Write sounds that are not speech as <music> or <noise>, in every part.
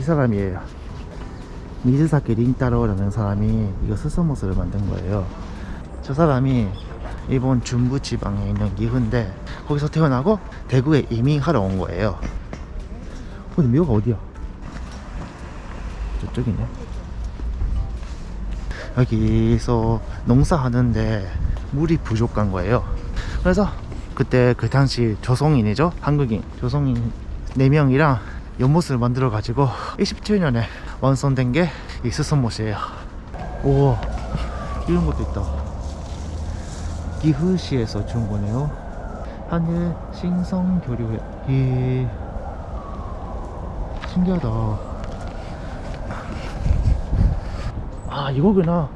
사람이에요 미즈사키 린타로라는 사람이 이거 스스모스를 만든 거예요. 저 사람이 일본 중부 지방에 있는 기후인데 거기서 태어나고 대구에 이민하러 온 거예요. 근데 묘가 어디야? 저쪽이네. 여기서 농사하는데 물이 부족한 거예요. 그래서 그때 그 당시 조성인이죠? 한국인. 조성인 4명이랑 연못을 만들어 가지고 27년에 완성된 게 이 스선못이에요. 우와 이런 것도 있다. 기흐시에서 준 거네요. 하늘 신성교류회. 이 신기하다. 아 이거구나.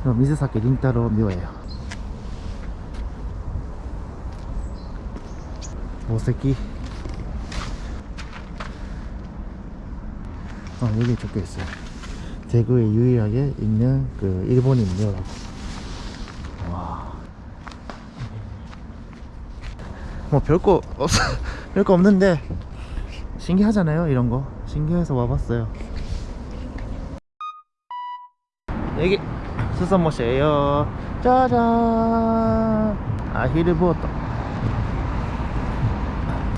이거 미즈사키 린타로 묘예요. 모세키 아 여기 적혀 있어요. 대구에 유일하게 있는 그 일본인 묘라고. 와. 뭐 별거 없 <laughs> 별거 없는데 신기하잖아요 이런 거. 신기해서 와봤어요. 여기 수산못이에요. 짜잔! 아히르보트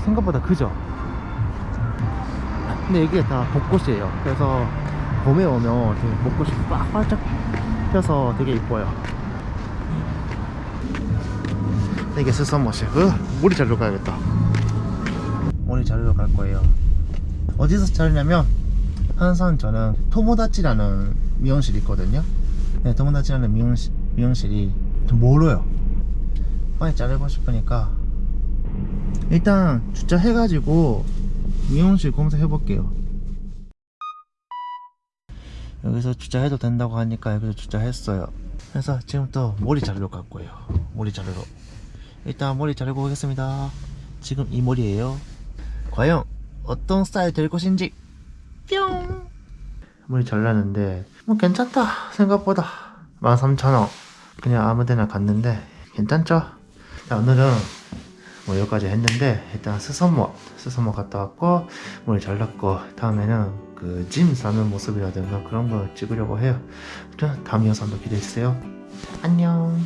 생각보다 크죠 근데 이게 다 벚꽃이에요. 그래서 봄에 오면 되게 벚꽃이 빡 활짝 펴서 되게 이뻐요. 근데 이게 수산못이에요 물이 자르러 가야겠다. 물이 자르러 갈 거예요. 어디서 자르냐면 항상 저는 토모다치라는 미용실이 있거든요. 네, 토모다치라는 미용실, 미용실이 좀 멀어요. 빨리 자르고 싶으니까 일단 주차해가지고 미용실 검색해 볼게요. 여기서 주차해도 된다고 하니까 여기서 주차했어요. 그래서 지금부터 머리 자르러 갈 거예요. 머리 자르러. 일단 머리 자르고 오겠습니다. 지금 이 머리예요. 과연 어떤 스타일 될 것인지. 뿅! 머리 잘랐는데 뭐 괜찮다 생각보다. 13,000원. 그냥 아무데나 갔는데 괜찮죠? 자, 오늘은 뭐 여기까지 했는데 일단 수선모 수선모 갔다 왔고 머리 잘랐고 다음에는 그 짐 싸는 모습이라든가 그런 거 찍으려고 해요. 다음 영상도 기대해주세요. 안녕